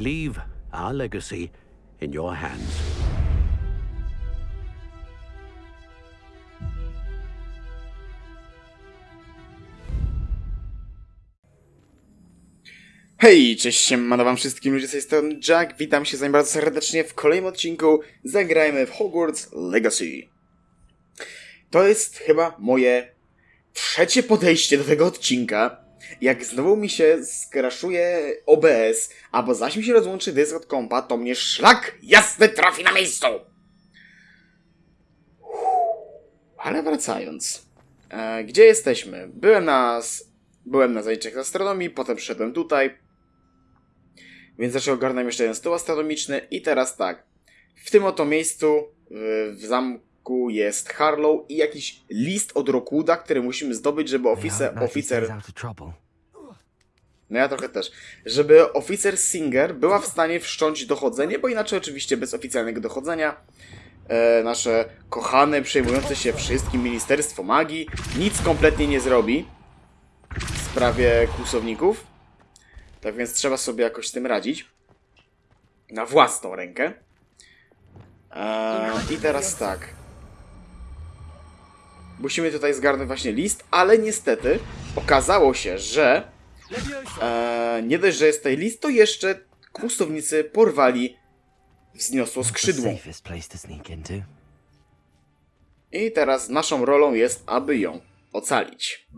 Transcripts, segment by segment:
Leave our legacy in your hands. Hej, cześć, siemano wam wszystkim ludzie z tej strony Jack, witam się z wami bardzo serdecznie w kolejnym odcinku Zagrajmy w Hogwarts Legacy. To jest chyba moje trzecie podejście do tego odcinka. Jak znowu mi się skraszuje OBS, albo zaś mi się rozłączy dysk od kompa, to mnie szlak jasny trafi na miejscu! Ale wracając. E, gdzie jesteśmy? Byłem na... Byłem na zajęciach astronomii, potem przyszedłem tutaj. Więc zaczął ogarnąłem jeszcze jeden stół astronomiczny i teraz tak. W tym oto miejscu w, w zamku jest Harlow i jakiś list od Rockwooda, który musimy zdobyć, żeby oficer, oficer no ja trochę też. Żeby oficer Singer była w stanie wszcząć dochodzenie, bo inaczej oczywiście bez oficjalnego dochodzenia e, nasze kochane, przejmujące się wszystkim Ministerstwo Magii nic kompletnie nie zrobi w sprawie kłusowników. Tak więc trzeba sobie jakoś z tym radzić. Na własną rękę. E, I teraz tak. Musimy tutaj zgarnąć właśnie list, ale niestety okazało się, że e, nie dość, że jest tutaj list, to jeszcze kłusownicy porwali wzniosło skrzydło. I teraz naszą rolą jest, aby ją ocalić.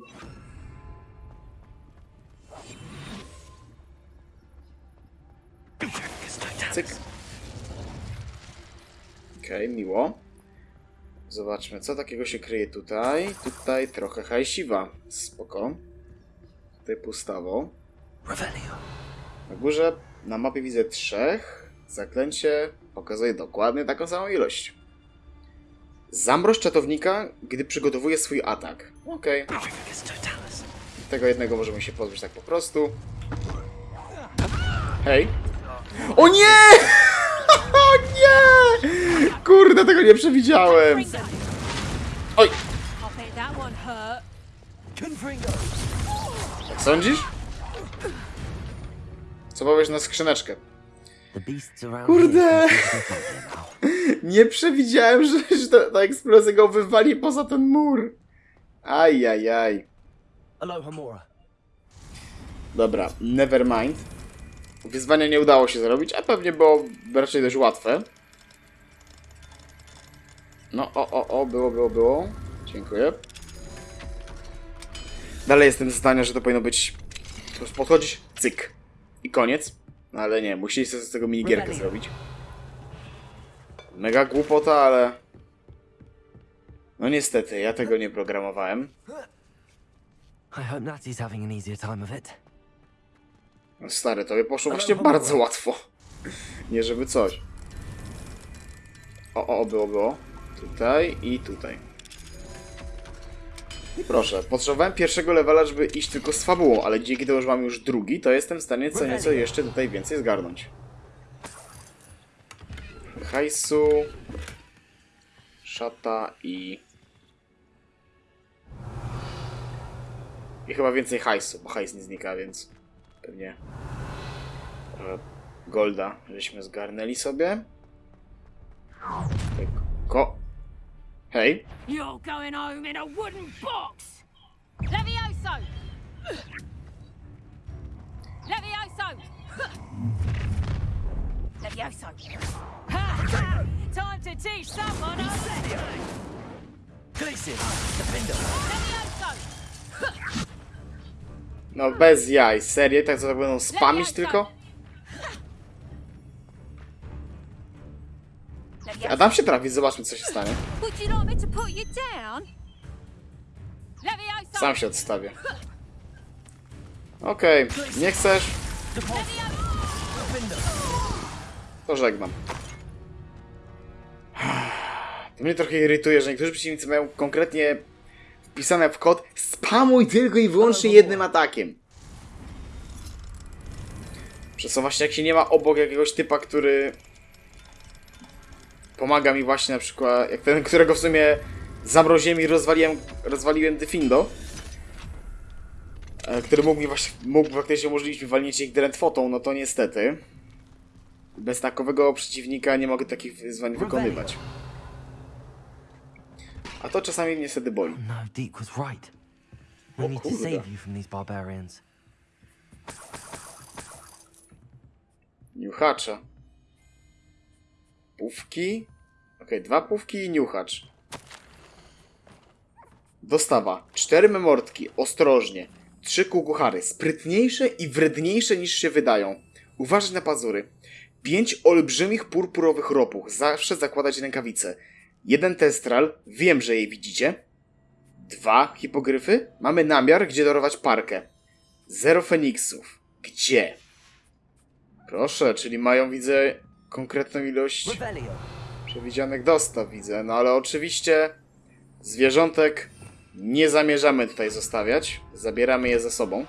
Cyk. Okej, miło. Zobaczmy, co takiego się kryje tutaj. Tutaj trochę hajsiwa. Spoko. Tutaj pustawo. Na górze na mapie widzę trzech. Zaklęcie pokazuje dokładnie taką samą ilość. Zamroź czatownika, gdy przygotowuje swój atak. Okej, totalis. tego jednego możemy się pozbyć tak po prostu. Hej. O nie! Nie! Kurde, tego nie przewidziałem. Oj, jak sądzisz? Co powiesz na skrzyneczkę? Kurde. Nie przewidziałem, że, że ta, ta eksplozja go wywali poza ten mur. Ajajaj. Aloha Mora. Dobra, never mind. Wyzwania nie udało się zrobić, a pewnie było raczej dość łatwe. No, o, o, o, było, było, było. Dziękuję. Dalej jestem zdania, że to powinno być... Po prostu podchodzić, cyk. I koniec. No ale nie, musieli sobie z tego minigierkę zrobić. Mega głupota, ale... No niestety, ja tego nie programowałem. I hope Natty's having an easier time of it. No Stary, tobie poszło właśnie bardzo łatwo. Nie żeby coś. O, o, było, było. Tutaj i tutaj. I proszę, potrzebowałem pierwszego levela, żeby iść tylko z fabułą, ale dzięki temu, że mam już drugi, to jestem w stanie co nieco jeszcze tutaj więcej zgarnąć. Hajsu. Szata i... I chyba więcej hajsu, bo hajs nie znika, więc pewnie trochę golda, żeśmy zgarnęli sobie. Ko... Hej, You're going home in a wooden box. Levioso. Levioso. Levioso. Time to teach someone. huh? Glacier. Defender. Levioso. No bez jaj, serio, tak co tak będą spamić tylko? A dam się trafić, zobaczmy co się stanie. Sam się odstawię. Okej, nie chcesz, to żegnam. To mnie trochę irytuje, że niektórzy przeciwnicy mają konkretnie wpisane w kod spamuj tylko i wyłącznie jednym atakiem. Przez co właśnie jak się nie ma obok jakiegoś typa, który pomaga mi właśnie na przykład, jak ten, którego w sumie zamroziłem i rozwaliłem, rozwaliłem Defindo, e, który mógł mi właśnie, mógł faktycznie umożliwić mi walnięcie ich drętwotą, no to niestety. bez takowego przeciwnika nie mogę takich wyzwań wykonywać. A to czasami mnie wtedy boli. No, Deke was right. We need to save you from these barbarians. Niuchacza. Pówki. Okej, dwa pówki i niuchacz. Dostawa. Cztery memortki. Ostrożnie. Trzy kukuchary. Sprytniejsze i wredniejsze niż się wydają. Uważać na pazury. Pięć olbrzymich purpurowych ropuch. Zawsze zakładać rękawice. Jeden testral. Wiem, że jej widzicie. Dwa hipogryfy. Mamy namiar, gdzie darować parkę. Zero feniksów. Gdzie? Proszę, czyli mają, widzę, konkretną ilość przewidzianych dostaw, widzę. No ale oczywiście zwierzątek nie zamierzamy tutaj zostawiać. Zabieramy je ze sobą.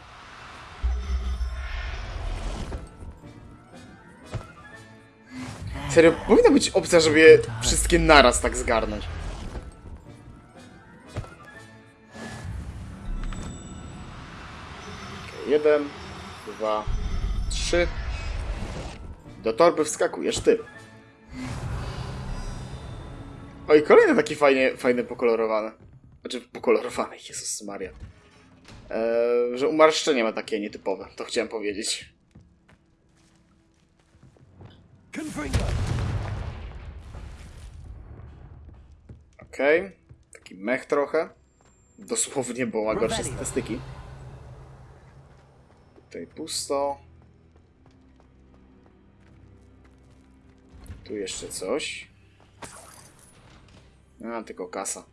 Serio, powinna być opcja, żeby je wszystkie naraz tak zgarnąć. Okej, Jeden, dwa, trzy. Do torby wskakujesz ty. Oj, kolejny taki fajnie, fajny pokolorowany. Znaczy, pokolorowany, Jezus Maria. Eee, że umarszczenie ma takie nietypowe, to chciałem powiedzieć. Okej. Taki mech trochę. Dosłownie, bo ma gorsze statystyki. Tutaj pusto. Tu jeszcze coś. A, tylko kasa.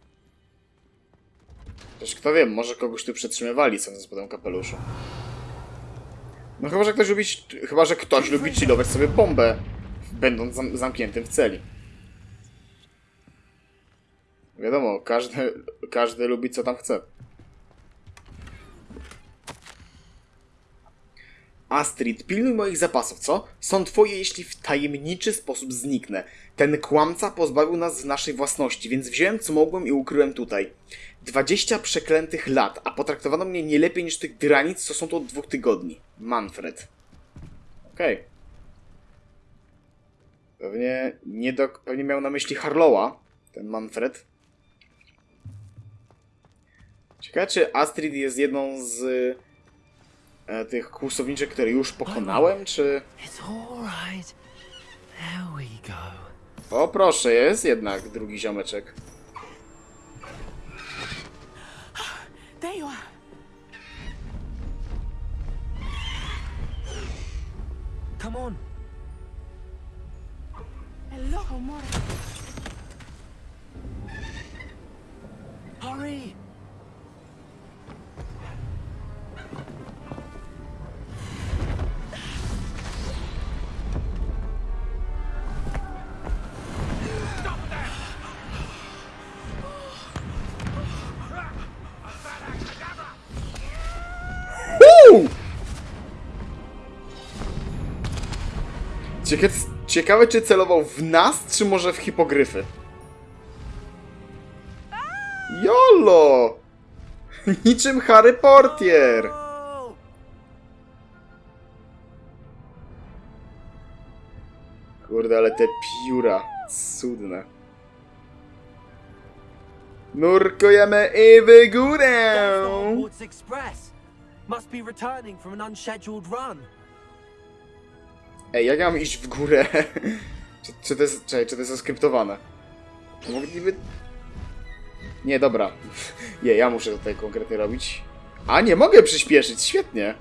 Też kto wie, może kogoś tu przetrzymywali, co po tym kapeluszu. No chyba, że ktoś lubi, chyba, że ktoś lubi chillować sobie bombę, będąc zam zamkniętym w celi. Wiadomo, każdy, każdy lubi co tam chce. Astrid, pilnuj moich zapasów, co? Są twoje, jeśli w tajemniczy sposób zniknę. Ten kłamca pozbawił nas naszej własności, więc wziąłem co mogłem i ukryłem tutaj. 20 przeklętych lat, a potraktowano mnie nie lepiej niż tych granic, co są tu od dwóch tygodni. Manfred. Okej. Pewnie, nie do, pewnie miał na myśli Harlowa, ten Manfred. Ciekawe, czy Astrid jest jedną z e, tych kłusowniczek, które już pokonałem, czy... O, proszę, jest jednak drugi ziomeczek. Come on. Hello, Mora. Hurry. Uuu! Ciekawe, czy celował w nas, czy może w hipogryfy. Jolo! Niczym Harry Portier! Kurde, ale te pióra. Cudne. Nurkujemy i w górę! Must be returning from an unscheduled run. Ej, jak ja mam iść w górę? czy, czy to jest... Czekaj, czy to jest oskryptowane? Mogliby... Nie, dobra. Nie, ja muszę tutaj konkretnie robić. A, nie mogę przyspieszyć, świetnie.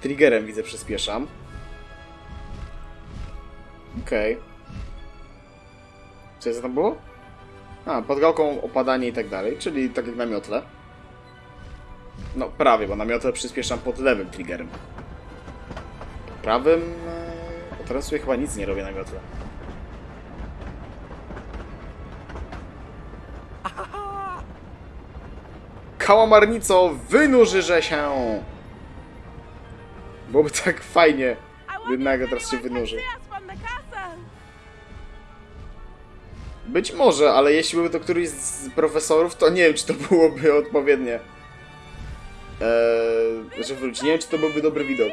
Triggerem widzę, przyspieszam. Okej. Co jest tam było? A, pod gałką opadanie i tak dalej, czyli tak jak na miotle. No, prawie, bo na miotle przyspieszam pod lewym triggerem. Prawym... e, Bo teraz sobie chyba nic nie robię na miotle. Kałamarnico, wynurzyże się! Byłoby tak fajnie, gdy nagle teraz się wynurzy. Być może, ale jeśli byłby to któryś z profesorów, to nie wiem, czy to byłoby odpowiednie. Eee, że wróci. Nie wiem, czy to byłby dobry widok.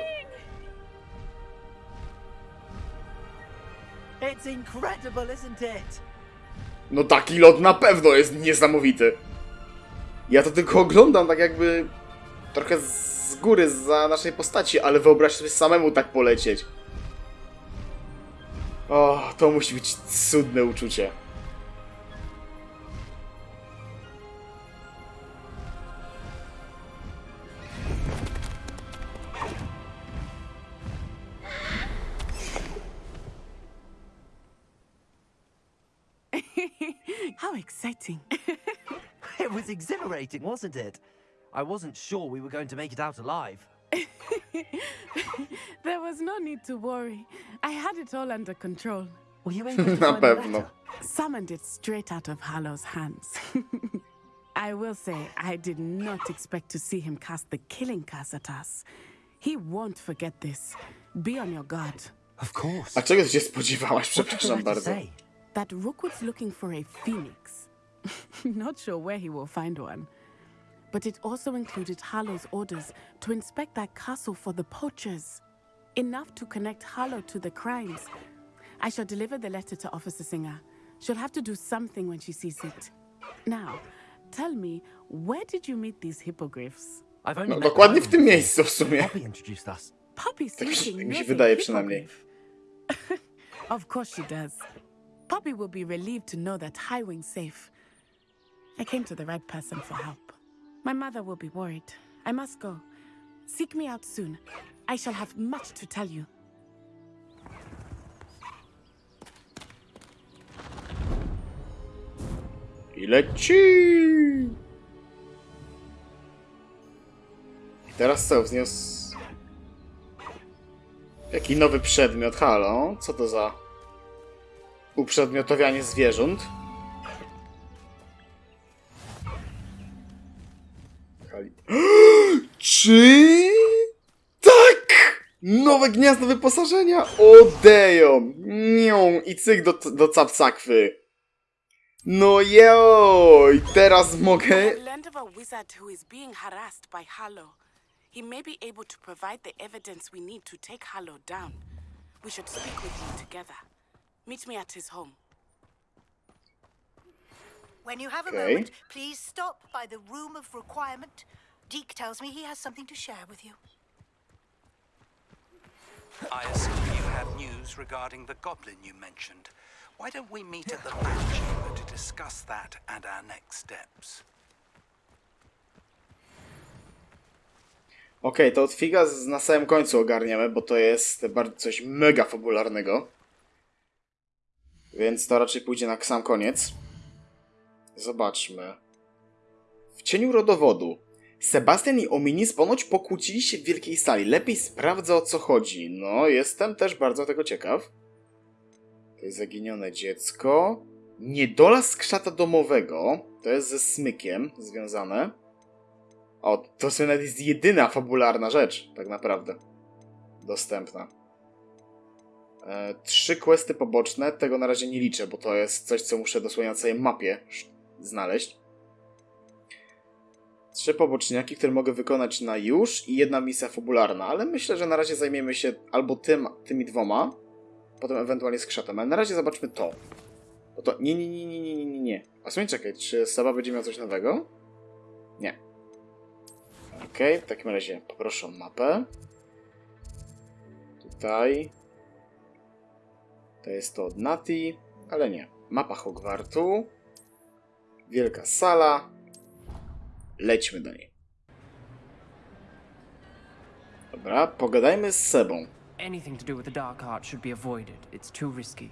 It's incredible, isn't it? No taki lot na pewno jest niesamowity. Ja to tylko oglądam tak jakby trochę z góry, za naszej postaci, ale wyobraź sobie samemu tak polecieć. O, to musi być cudne uczucie. How exciting. It was exhilarating, wasn't it? I wasn't sure we were going to make it out alive. there was no need to worry. I had it all under control. Were you able to Na find the pewno. Summoned it straight out of Hallow's hands. I will say, I did not expect to see him cast the killing curse at us. He won't forget this. Be on your guard. Of course. A czego ty się spodziewałaś? What did the Przepraszam letter bardzo. say? That Rookwood's looking for a phoenix. not sure where he will find one. But it also included Harlow's orders to inspect that castle for the poachers. Enough to connect Harlow to the crimes. I shall deliver the letter to Officer Singer. She'll have to do something when she sees it. Now, tell me, where did you meet these hippogriffs? I've only No, met dokładnie the w tym owner. miejscu w sumie. Poppy introduced us. Poppy Tak mi się- thinking mi się knows a wydaje przynajmniej. hippogriff. of course she does. Poppy will be relieved to know that Highwing's safe. I came to the right person for help. My mother will be worried. I must go. Seek me out soon. I shall have much to tell you. Leci! I teraz co? Wzniósł... Jaki nowy przedmiot? Halo? Co to za... Uprzedmiotowianie zwierząt? Kali... Czy... Tak! Nowe gniazdo wyposażenia! Odeją! Nią! I cyk do, do capcakwy. No joj! Teraz mogę... He may be able to provide the evidence we need to take Harlow down. We should speak with him together. Meet me at his home. When you have a Okay. moment, please stop by the room of requirement. Deke tells me he has something to share with you. I assume you have news regarding the goblin you mentioned. Why don't we meet at the Bat Chamber to discuss that and our next steps? Okej, to od figa z- na samym końcu ogarniemy, bo to jest bardzo coś mega fabularnego. Więc to raczej pójdzie na sam koniec. Zobaczmy. W cieniu rodowodu. Sebastian i Ominis ponoć pokłócili się w wielkiej sali. Lepiej sprawdzę o co chodzi. No, jestem też bardzo tego ciekaw. To jest zaginione dziecko. Niedola skrzata domowego. To jest ze smykiem związane. O, to jest jedyna fabularna rzecz, tak naprawdę. Dostępna. E, trzy questy poboczne, tego na razie nie liczę, bo to jest coś, co muszę dosłownie na całej mapie znaleźć. Trzy poboczniaki, które mogę wykonać na już i jedna misja fabularna, ale myślę, że na razie zajmiemy się albo tym, tymi dwoma, potem ewentualnie skrzatem, ale na razie zobaczmy to. Bo to... Nie, nie, nie, nie, nie, nie, nie, nie. A sumie czekaj, czy Seba będzie miał coś nowego? Nie. Okej, w takim razie poproszę mapę. Tutaj. To jest to od Nati, ale nie. Mapa Hogwartu. Wielka sala. Lećmy do niej. Dobra, pogadajmy z Sebą. Anything to do with the dark art should be avoided. It's too risky.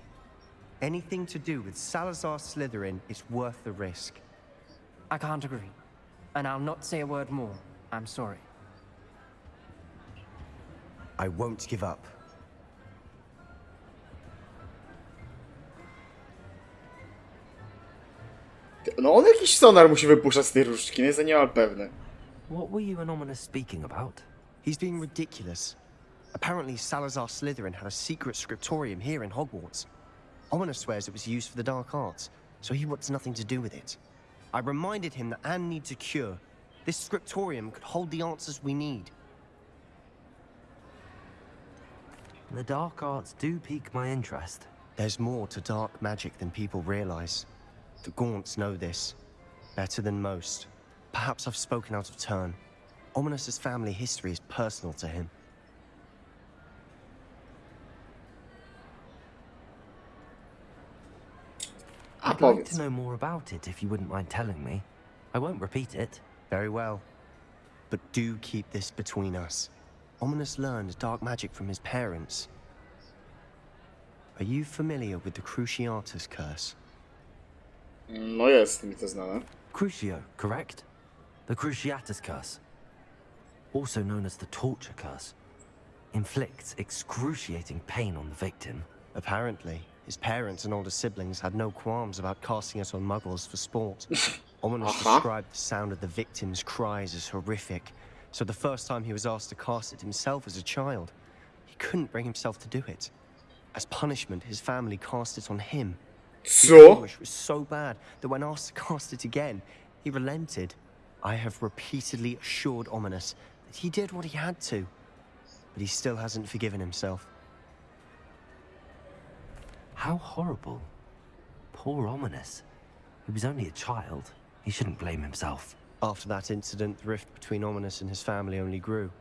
Anything to do with Salazar Slytherin is worth the risk. I can't agree. And I'll not say a word more. I'm sorry. I won't give up. No on jakiś sonar musi wypuszczać z tej różdżki, nie jestem niemal pewny. What were you and Ominous speaking about? He's being ridiculous. Apparently, Salazar Slytherin had a secret scriptorium here in Hogwarts. Ominous swears it was used for the dark arts, so he wants nothing to do with it. I reminded him that Anne needs a cure. This scriptorium could hold the answers we need. The dark arts do pique my interest. There's more to dark magic than people realize. The Gaunts know this better than most. Perhaps I've spoken out of turn. Ominous's family history is personal to him. I'd like to know more about it if you wouldn't mind telling me. I won't repeat it. Very well. But do keep this between us. Ominous learned dark magic from his parents. Are you familiar with the Cruciatus curse? No jest mi to znane. Crucio, correct? The Cruciatus Curse. Also known as the Torture Curse. Inflicts excruciating pain on the victim. Apparently, his parents and older siblings had no qualms about casting it on muggles for sport. Ominous Uh-huh. described the sound of the victim's cries as horrific, so the first time he was asked to cast it himself as a child, he couldn't bring himself to do it. As punishment, his family cast it on him. Anguish was so bad that when asked to cast it again, he relented. I have repeatedly assured Ominous that he did what he had to, but he still hasn't forgiven himself. How horrible. Poor Ominous. He was only a child. He shouldn't blame himself. After that incident, the rift between Ominous and his family only grew.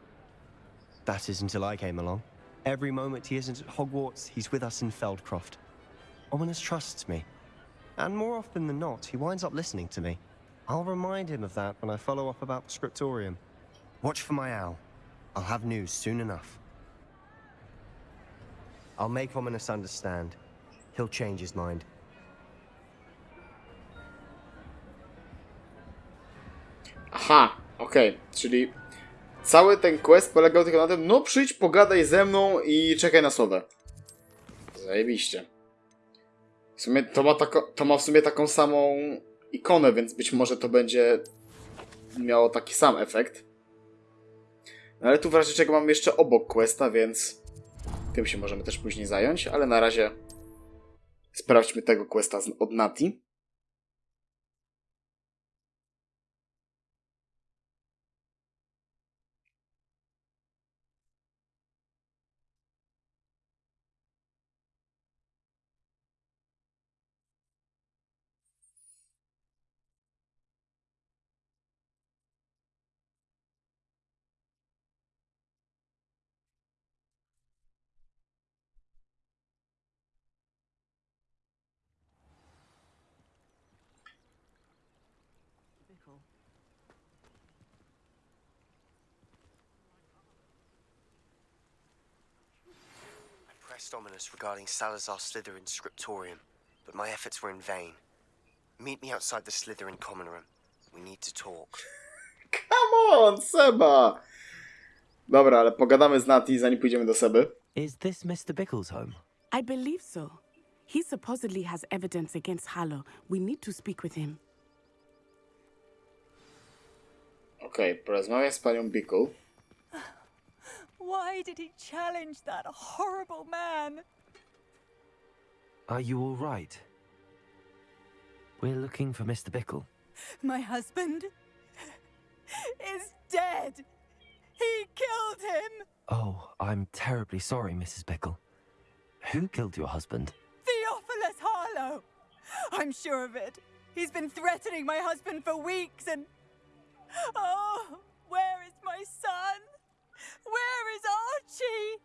That is until I came along. Every moment he isn't at Hogwarts, he's with us in Feldcroft. Ominous trusts me. And more often than not, he winds up listening to me. I'll remind him of that when I follow up about the scriptorium. Watch for my owl. I'll have news soon enough. I'll make Ominous understand. He'll change his mind. Aha, okej, czyli cały ten quest polegał tylko na tym, no przyjdź, pogadaj ze mną i czekaj na słowę. Zajebiście. W sumie to ma, tako, to ma w sumie taką samą ikonę, więc być może to będzie miało taki sam efekt. No ale tu w razie czego mam jeszcze obok questa, więc tym się możemy też później zająć, ale na razie sprawdźmy tego questa od Nati. I pressed Ominous regarding Salazar Slytherin's scriptorium, but my efforts were in vain. Meet me outside the Slytherin common room. We need to talk. Come on, Seba! Dobra, ale pogadamy z Nati, zanim pójdziemy do Seby. Is this Mr. Bickle's home? I believe so. He supposedly has evidence against Harlow. We need to speak with him. Okej, porozmawiaj z panią Bickle. Why did he challenge that horrible man? Are you all right? We're looking for Mr. Bickle. My husband is dead. He killed him. Oh, I'm terribly sorry, Mrs. Bickle. Who killed your husband? Theophilus Harlow. I'm sure of it. He's been threatening my husband for weeks and. Oh, where is my son? Where is Archie?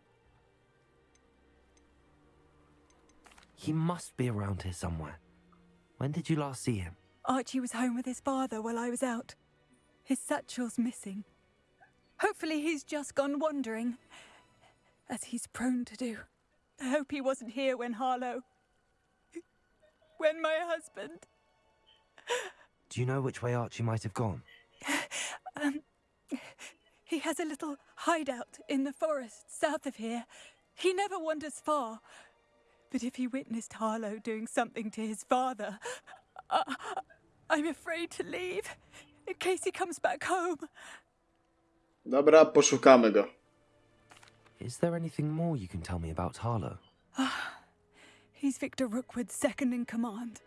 He must be around here somewhere. When did you last see him? Archie was home with his father while I was out. His satchel's missing. Hopefully, he's just gone wandering, as he's prone to do. I hope he wasn't here when Harlow. When my husband. Do you know which way Archie might have gone? Um, he has a little hideout in the forest south of here. He never wanders far. But if he witnessed Harlow doing something to his father, I, I'm afraid to leave in case he comes back home. Dobra, poszukamy go. Is there anything more you can tell me about Harlow? Ah, He's Victor Rookwood's second in command.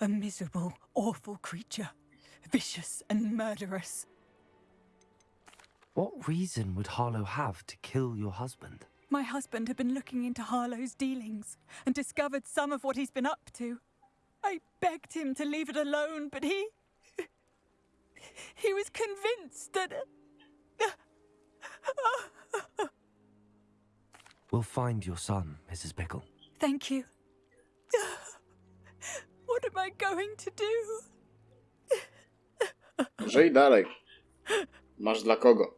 A miserable, awful creature, vicious and murderous. What reason would Harlow have to kill your husband? My husband had been looking into Harlow's dealings and discovered some of what he's been up to. I begged him to leave it alone, but he. He was convinced that. We'll find your son, Mrs. Pickle. Thank you. What am I going to do? Żyj dalej. Masz dla kogo?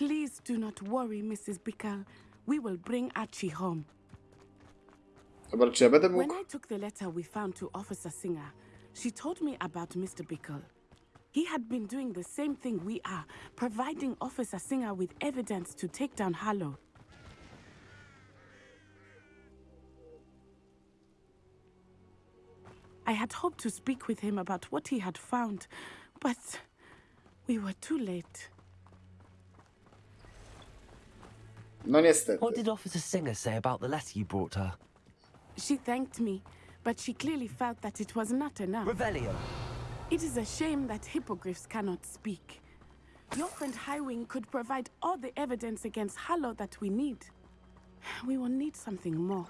Please do not worry, Mrs. Bickle. We will bring Archie home. Dobra, czy ja będę When? I took the letter we found to Officer Singer, she told me about Mr. Bickle. He had been doing the same thing we are, providing Officer Singer with evidence to take down Harlow. I had hoped to speak with him about what he had found, but we were too late. No niestety. What did Officer Singer say about the letter you brought her? She thanked me, but she clearly felt that it was not enough. Revelio. It is a shame that hippogriffs cannot speak. Your friend Highwing could provide all the evidence against Hallow that we need. We will need something more.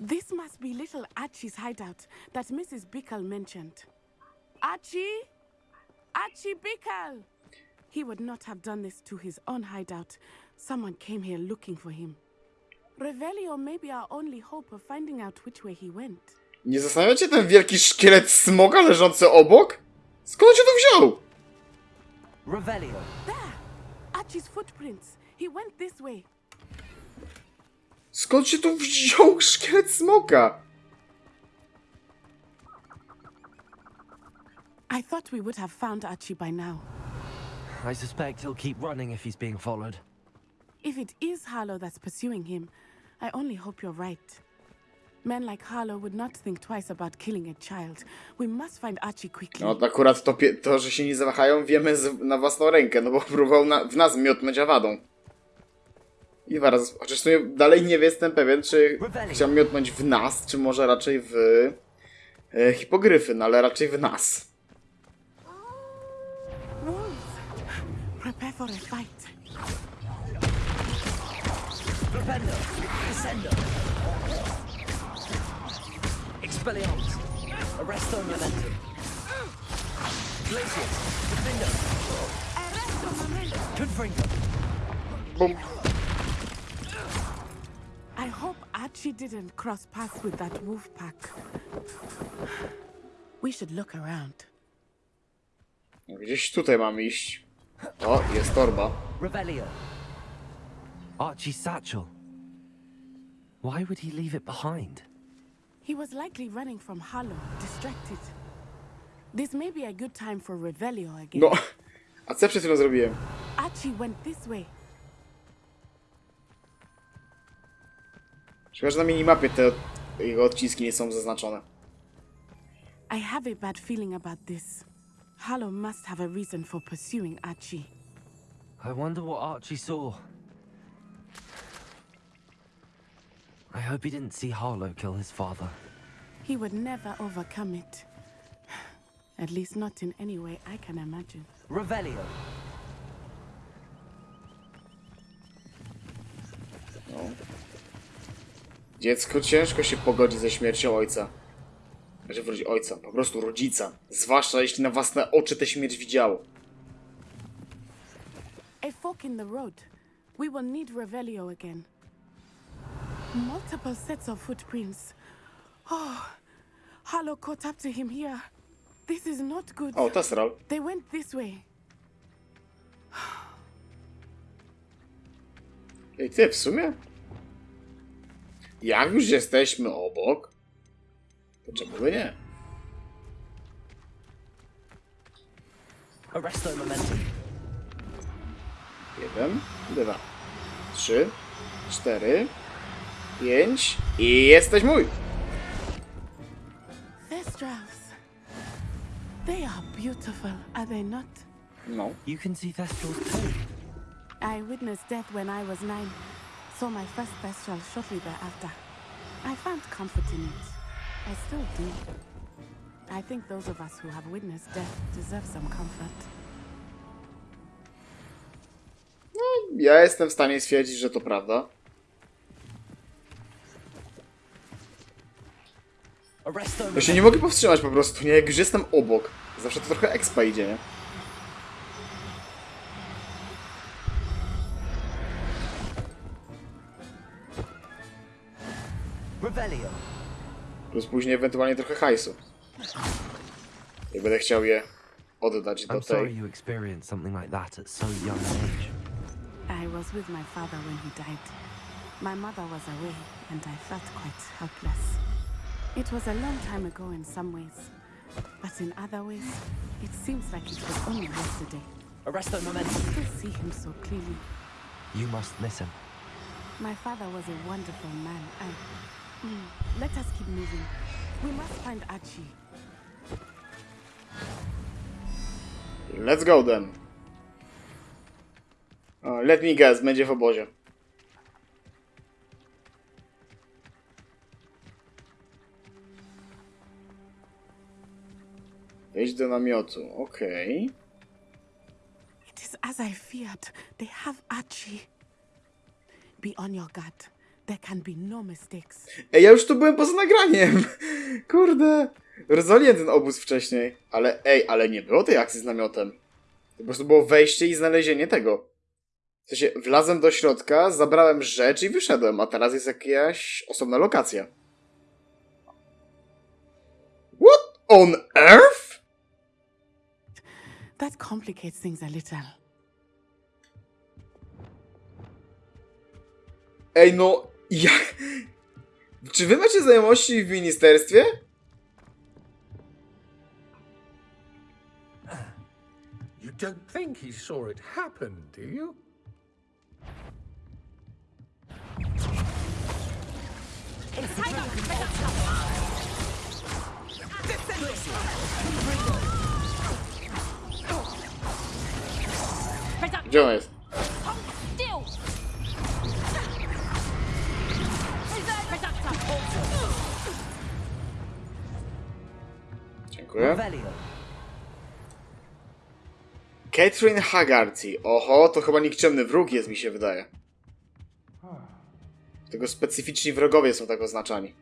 This must be little Archie's hideout that Mrs. Bickle mentioned. Archie? Archie Bickle! He would not have done this to his own hideout. Someone came here looking for him. Revelio may be our only hope of finding out which way he went. Nie zastanawiacie ten wielki szkielet smoga leżący obok? Skąd się tu wziął? Revelio. There! Archie's footprints. He went this way. Skąd się tu wziął szkielet smoka? I thought we would have found Archie by now. I suspect he'll keep running if he's being followed. If it is Harlow that's pursuing him, I only hope you're right. Men like Harlow would not think twice about killing a child. We must find Archie quickly. No akurat to, to że się nie zawahają, wiemy z, na własną rękę, no bo próbował na, w nas miotnąć awadą. I zaraz, chociaż w sumie dalej nie jestem pewien, czy chciał miotnąć w nas, czy może raczej w e, hipogryfy, no ale raczej w nas. For a fight. Propendo. Descendo. Expelliarmus. Arresto momentum. Glacius. Defendo. Confringo. Bum. I hope Archie didn't cross paths with that wolf pack. We should look around. Gdzieś tutaj mamy iść. O, jest torba. Revelio. Archie's satchel. Why would he leave it behind? He was likely running from Harlow, distracted. This may be a good time for Revelio again. No, a co przed chwilą zrobiłem? Archie went this way. Szkoda, że na minimapie te jego odciski nie są zaznaczone. I have a bad feeling about this. Harlow must have a reason for pursuing Archie. I wonder what Archie saw. I hope he didn't see Harlow kill his father. He would never overcome it. At least not in any way I can imagine. Revelio. No. Dziecko ciężko się pogodzi ze śmiercią ojca. Znaczy wróci ojca, po prostu rodzica. Zwłaszcza jeśli na własne oczy tę śmierć widziało. A fork in the road. We will need Revelio again. Multiple sets of footprints. Oh, Harlow caught up to him here. This is not good. O, Tesral. They went this way. Ej, ty, w sumie? Jak już jesteśmy obok, to czemu by nie? Arresto momentum. Jeden, dwa, trzy, cztery, pięć i jesteś mój! Thestrals. They are beautiful, are they not? No. You can see Thestrals too. I witnessed death when I was nine. Saw my first Thestral shortly thereafter. I found comfort in it. I still do. I think those of us who have witnessed death deserve some comfort. No ja jestem w stanie stwierdzić, że to prawda. Ja się nie mogę powstrzymać po prostu, nie? Jak już jestem obok. Zawsze to trochę expa idzie, nie? Revelio. Plus później ewentualnie trochę hajsu. I będę chciał je oddać do I'm sorry tej. you experienced something like that at so young an age. I was with my father when he died. My mother was away, and I felt quite helpless. It was a long time ago in some ways, but in other ways, it seems like it was only yesterday. Arresto I still see him so clearly. You must miss him. My father was a wonderful man. I. Mm, let us keep moving. We must find Archie. Let's go then. O, let me guess, będzie w obozie. Wejdź do namiotu, okej. It is as I feared. They have Archie. Be on your guard. There can be no mistakes. Ej, ja już tu byłem poza nagraniem. Kurde. Rozwaliłem ten obóz wcześniej. Ale ej, ale nie było tej akcji z namiotem. To po prostu było wejście i znalezienie tego. W sensie, wlazłem do środka, zabrałem rzecz i wyszedłem, a teraz jest jakaś osobna lokacja. What on earth? That complicates things a little. Ej, no, jak... Czy wy macie znajomości w ministerstwie? You don't think he saw it happen, do you? Gdzie on jest? Dziękuję. Catherine Haggerty. Oho, to chyba nikczemny wróg jest, mi się wydaje. Tego specyficzni wrogowie są tak oznaczani.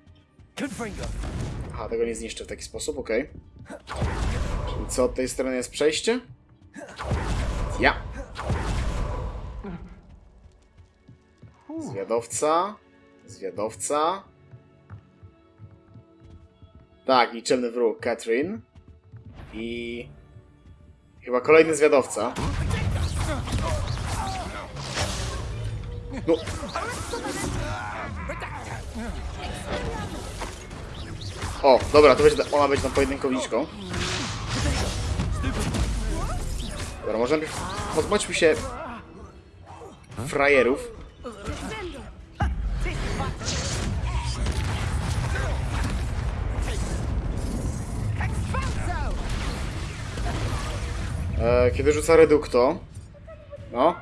Aha, tego nie zniszczę w taki sposób, okej. Czyli co, od tej strony jest przejście? Ja. Zwiadowca. Zwiadowca. Tak, liczebny wróg, Catherine. I... Chyba kolejny zwiadowca. No. O, dobra, to będzie, ona będzie tam pojedynkowniczką. Dobra, może najpierw pozbądźmy się frajerów. E, kiedy rzuca redukto. No.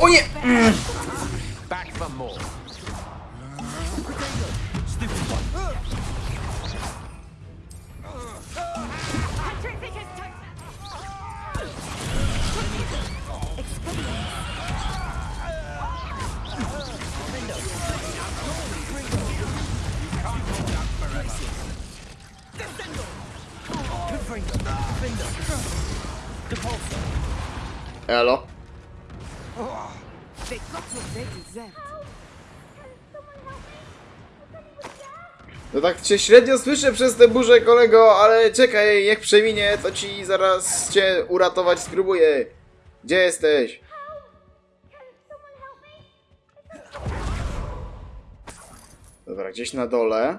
O nie! Back Elo. No tak cię średnio słyszę przez tę burzę, kolego, ale czekaj, jak przeminie, to ci zaraz cię uratować spróbuję. Gdzie jesteś? Dobra, gdzieś na dole.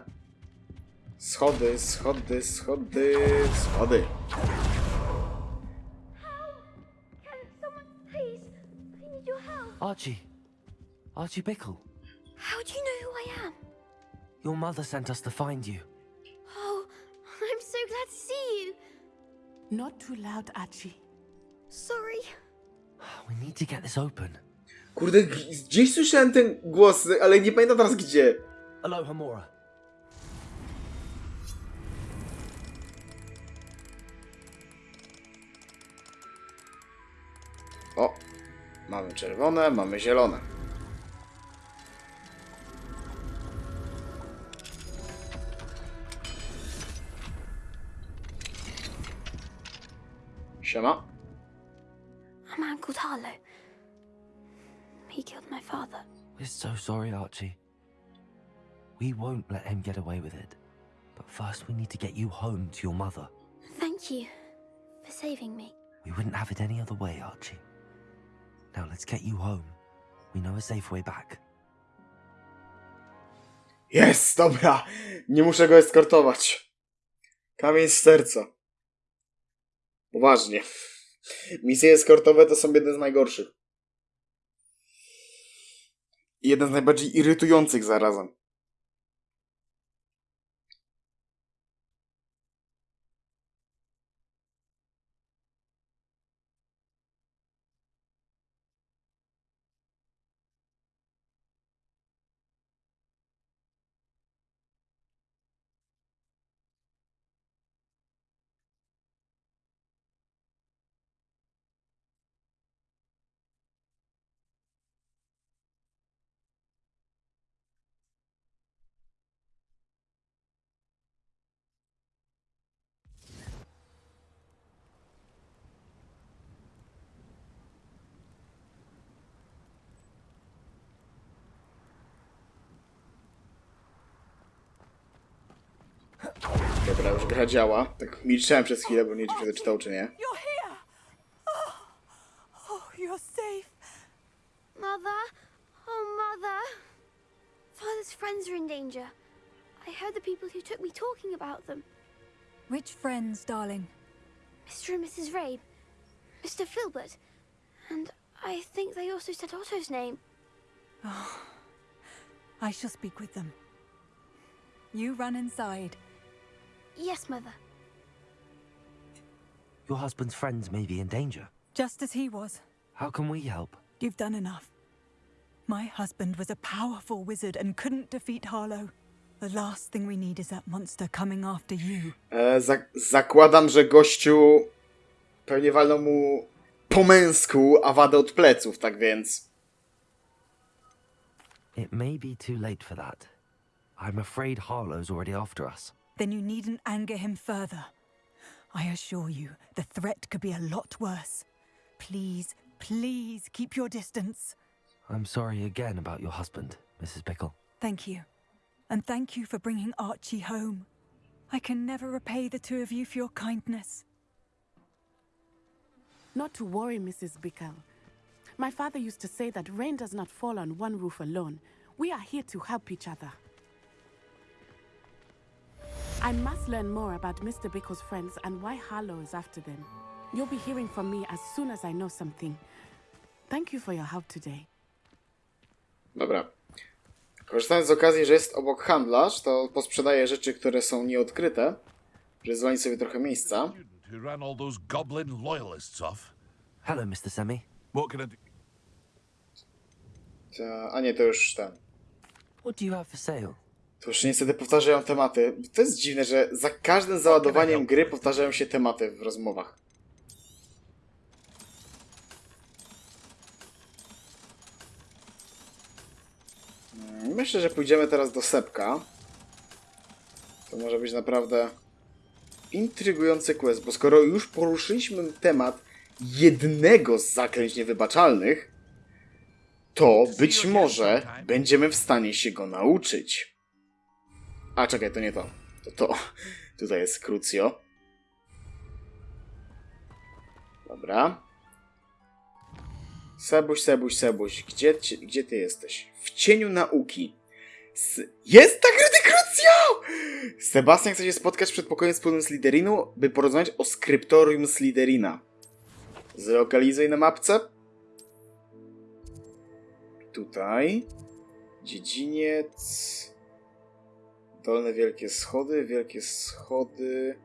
Schody, schody, schody, schody. Archie. Archie Bickle. How do you know who I am? Your mother sent us to find you. Oh, I'm so glad to see you. Not too loud, Archie. Sorry. We need to get this open. Kurde, gdzieś słyszałem ten głos, ale nie pamiętam teraz gdzie. 'Aloha, Mora. O, mamy czerwone, mamy zielone. Siema. I'm Uncle Harlow. He killed my father. We're so sorry, Archie. We won't let him get away with it. But first, we need to get you home to your mother. Thank you for saving me. We wouldn't have it any other way, Archie. Now let's get you home. We know a safe way back. Jest, dobra. Nie muszę go eskortować. Kamień z serca. Poważnie. Misje eskortowe to są jedne z najgorszych. I jeden z najbardziej irytujących zarazem. Dobra, już gra działa. Tak milczałem przez chwilę, bo nie wiem, czy przeczytał, czy nie. You're here! Oh, oh, you're safe. Mother? Oh, Mother. Father's friends are in danger. I heard the people who took me talking about them. Which friends, darling? Mr. and Mrs. Rabe, Mr. Filbert, and I think they also said Otto's name. Oh, I shall speak with them. You run inside. Yes, Mother. Your husband's friends may be in danger. Just as he was. How can we help? You've done enough. My husband was a powerful wizard and couldn't defeat Harlow. The last thing we need is that monster coming after you. E, zak zakładam, że gościu pewnie walnął mu po męsku awadę od pleców, tak więc... It may be too late for that. I'm afraid Harlow's already after us. Then you needn't anger him further. I assure you, the threat could be a lot worse. Please, please keep your distance. I'm sorry again about your husband, Mrs. Pickle. Thank you. And thank you for bringing Archie home. I can never repay the two of you for your kindness. Not to worry, Mrs. Bickle. My father used to say that rain does not fall on one roof alone. We are here to help each other. I must learn more about Mr. Bickle's friends and why Harlow is after them. You'll be hearing from me as soon as I know something. Thank you for your help today. Dobra. Korzystając z okazji, że jest obok handlarz, to posprzedaję rzeczy, które są nieodkryte, żeby zwolnić sobie trochę miejsca. Who ran all those goblin loyalists off? Hello, Mr. Semi. What can I do? Ta- A nie, to już ten. What do you have for sale? To już niestety powtarzają tematy. To jest dziwne, że za każdym załadowaniem gry powtarzają się tematy w rozmowach. Mm, Myślę, że pójdziemy teraz do Sepka. To może być naprawdę intrygujący quest, bo skoro już poruszyliśmy temat jednego z zaklęć niewybaczalnych, to być może będziemy w stanie się go nauczyć. A, czekaj, to nie to. To to. Tutaj jest Crucio. Dobra. Sebuś, Sebuś, Sebuś, gdzie, gdzie ty jesteś? W cieniu nauki. S jest tak Crucio! Sebastian chce się spotkać przed pokojem wspólnym Slytherinu, by porozmawiać o skryptorium Slytherina. Zlokalizuj na mapce. Tutaj. Dziedziniec. Dolne wielkie schody, wielkie schody.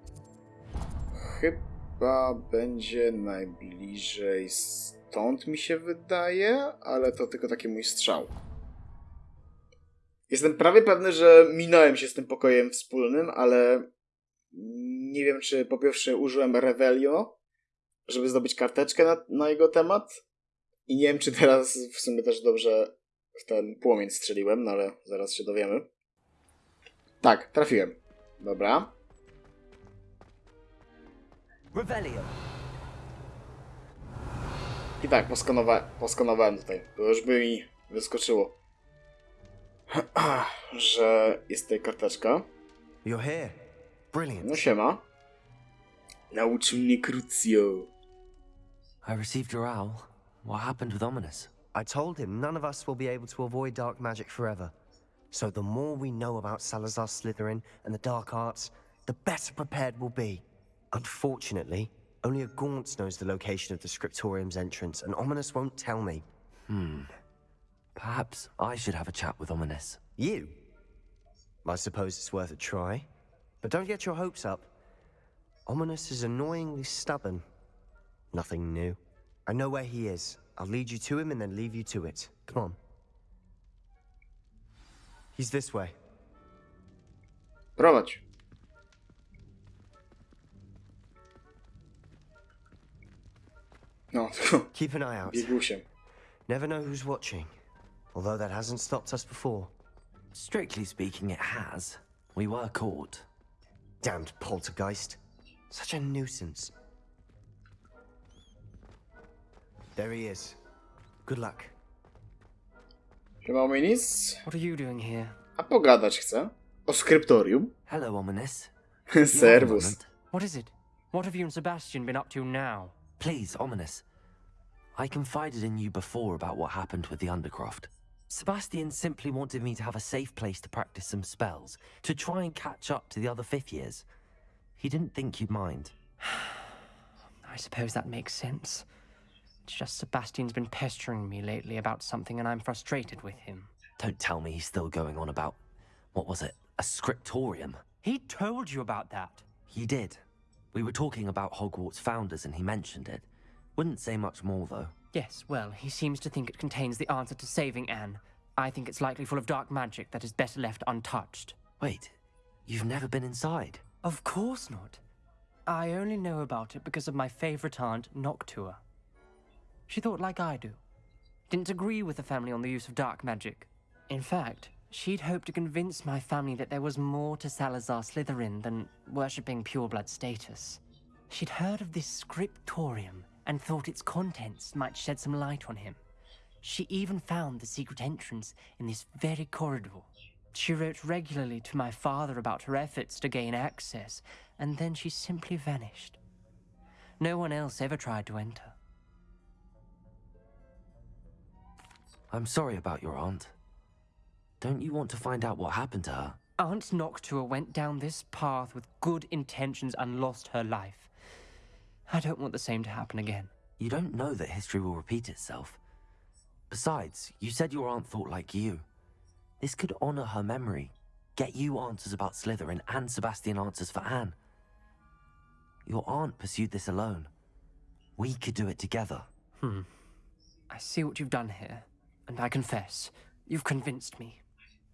Chyba będzie najbliżej stąd mi się wydaje, ale to tylko taki mój strzał. Jestem prawie pewny, że minąłem się z tym pokojem wspólnym, ale nie wiem, czy po pierwsze użyłem Revelio, żeby zdobyć karteczkę na, na jego temat, I nie wiem, czy teraz w sumie też dobrze w ten płomień strzeliłem, no ale zaraz się dowiemy. Tak, trafiłem. Dobra. Revelio. I tak, poskanowa poskanowałem tutaj. To już by mi wyskoczyło, że jest tutaj karteczka. You're here. Brilliant. No siema. Nauczył mnie Crucio. I received your owl. What happened with Ominous? I told him none of us will be able to avoid dark magic forever. So the more we know about Salazar Slytherin and the dark arts, the better prepared we'll be. Unfortunately, only a Gaunt knows the location of the Scriptorium's entrance, and Ominous won't tell me. Hmm. Perhaps I should have a chat with Ominous. You? I suppose it's worth a try. But don't get your hopes up. Ominous is annoyingly stubborn. Nothing new. I know where he is. I'll lead you to him and then leave you to it. Come on. He's this way. Prowadź. No, Keep an eye out. biegusiem. Never know who's watching. Although that hasn't stopped us before. Strictly speaking, it has. We were caught. Damned poltergeist. Such a nuisance. There he is. Good luck. Siema Ominis. What are you doing here? A pogadać chcę. O skryptorium. Hello, Ominous. Servus. What is it? What have you and Sebastian been up to now? Please, Ominous. I confided in you before about what happened with the Undercroft. Sebastian simply wanted me to have a safe place to practice some spells, to try and catch up to the other fifth years. He didn't think you'd mind. I suppose that makes sense. It's just Sebastian's been pestering me lately about something and I'm frustrated with him. Don't tell me he's still going on about, what was it, a scriptorium? He told you about that. He did. We were talking about Hogwarts founders and he mentioned it. Wouldn't say much more, though. Yes, well, he seems to think it contains the answer to saving Anne. I think it's likely full of dark magic that is better left untouched. Wait, you've never been inside? Of course not. I only know about it because of my favorite aunt, Noctua. She thought like I do. Didn't agree with the family on the use of dark magic. In fact, she'd hoped to convince my family that there was more to Salazar Slytherin than worshipping pureblood status. She'd heard of this scriptorium and thought its contents might shed some light on him. She even found the secret entrance in this very corridor. She wrote regularly to my father about her efforts to gain access, and then she simply vanished. No one else ever tried to enter. I'm sorry about your aunt. Don't you want to find out what happened to her? Aunt Noctua went down this path with good intentions and lost her life. I don't want the same to happen again. You don't know that history will repeat itself. Besides, you said your aunt thought like you. This could honor her memory, get you answers about Slytherin and Sebastian answers for Anne. Your aunt pursued this alone. We could do it together. Hmm. I see what you've done here, and I confess, you've convinced me.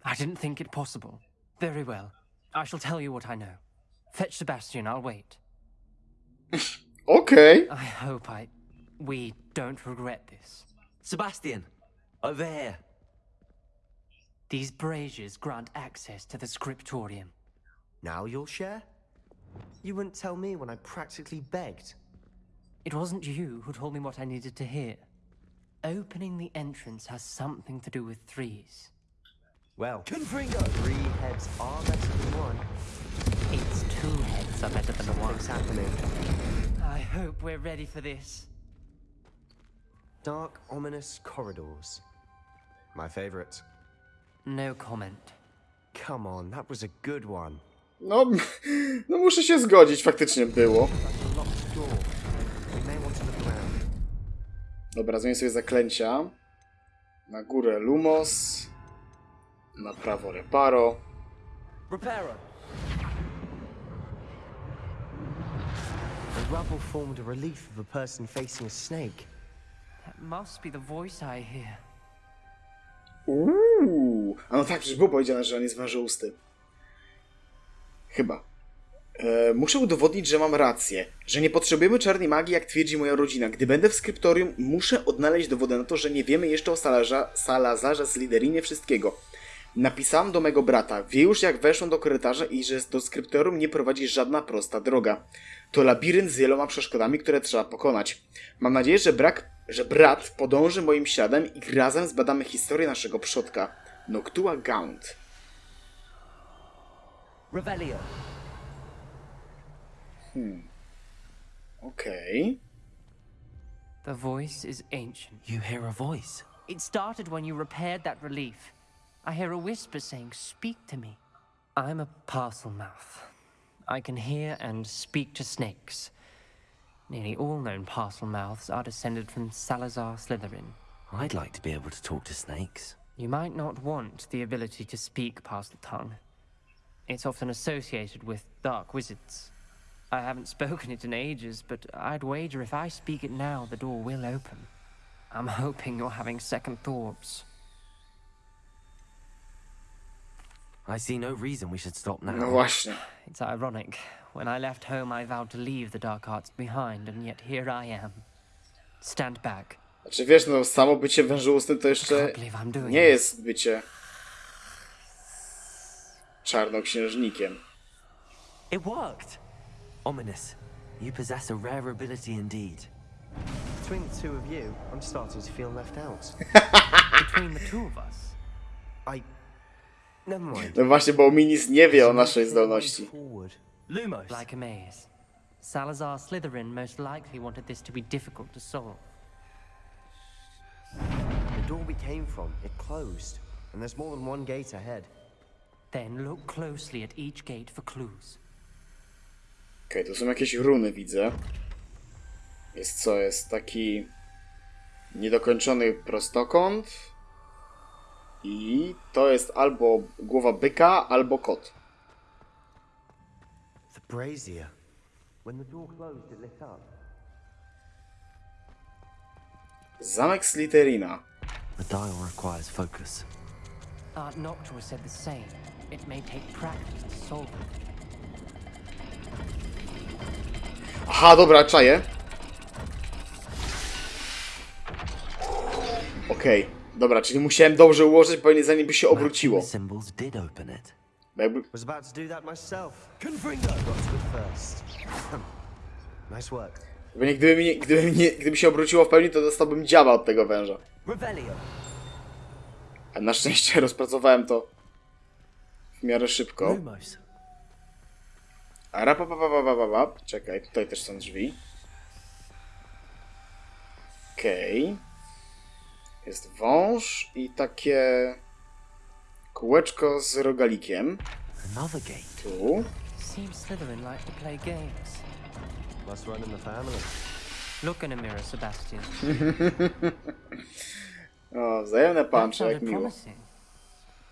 I didn't think it possible. Very well. I shall tell you what I know. Fetch Sebastian, I'll wait. okay. I hope I... we don't regret this. Sebastian, over here. These braziers grant access to the scriptorium. Now you'll share? You wouldn't tell me when I practically begged. It wasn't you who told me what I needed to hear. Opening the entrance has something to do with threes. Well, Confringo! three heads are better than one. It's two heads are better than one. Something's happening. I hope we're ready for this. Dark, ominous corridors. My favorite. No comment. Come on, that was a good one. No, no muszę się zgodzić, faktycznie było. Dobra, zmienię sobie zaklęcia. Na górę Lumos. Na prawo Reparo. Reparo! The rubble formed a relief of a person facing a snake. That must be the voice I hear. Uuu. A no tak, już było powiedziane, że on jest wężousty. Chyba. E, muszę udowodnić, że mam rację, że nie potrzebujemy czarnej magii, jak twierdzi moja rodzina. Gdy będę w skryptorium, muszę odnaleźć dowody na to, że nie wiemy jeszcze o Salazarze, Salazarze Slytherinie wszystkiego. Napisałam do mego brata, wie już jak weszłem do korytarza i że do skryptorium nie prowadzi żadna prosta droga. To labirynt z wieloma przeszkodami, które trzeba pokonać. Mam nadzieję, że, brak, że brat podąży moim śladem i razem zbadamy historię naszego przodka. Noctua Gaunt. Revelio. Hmm. Okej. The voice is ancient. You hear a voice. It started when you repaired that relief. I hear a whisper saying, Speak to me. I'm a parcel mouth. I can hear and speak to snakes. Nearly all known parcel mouths are descended from Salazar Slytherin. I'd like to be able to talk to snakes. You might not want the ability to speak parcel tongue. It's often associated with dark wizards. I haven't spoken it in ages, but I'd wager if I speak it now, the door will open. I'm hoping you're having second thoughts. I see no reason we should stop now. No właśnie. It's ironic. When I left home, I vowed to leave the dark arts behind, and yet here I am. Stand back. Znaczy wiesz, no samo bycie wężoustym to jeszcze can't believe I'm doing nie jest bycie czarnoksiężnikiem. It worked! Ominous. You possess a rare ability indeed. Between the two of you, I'm starting to feel left out. Between the two of us. I. Never mind. No właśnie, bo Minis nie wie o naszej zdolności. Forward. Lumos. Like a maze. Salazar Slytherin most likely wanted this to be difficult to solve. The door we came from, it closed. And there's more than one gate ahead. Then look closely at each gate for clues. Okej, tu są jakieś runy, widzę. Jest co? Jest taki niedokończony prostokąt. I to jest albo głowa byka, albo kot. The brazier. When the door closed, it lit up. Zamek Slytherina. The dial requires focus. Art Noctua said the same. It may take practice to solve it. Aha, dobra, czaję. Okej, dobra, czyli musiałem dobrze ułożyć, bo nie zanim by się obróciło. Jakby... Was about to do that myself. Confringo! Got to it first. nice work. Bo nie, gdyby, mi, gdyby, nie, gdyby się obróciło w pełni, to dostałbym działa od tego węża. A na szczęście rozpracowałem to w miarę szybko. Lumos. A rapapapapapapap. Czekaj, tutaj też są drzwi. Okej. Jest wąż i takie kółeczko z rogalikiem. Another gate. Tu. Seems Slytherin like to play games. Must run in the family. Look in a mirror, Sebastian. O, wzajemne pancze, jak miło.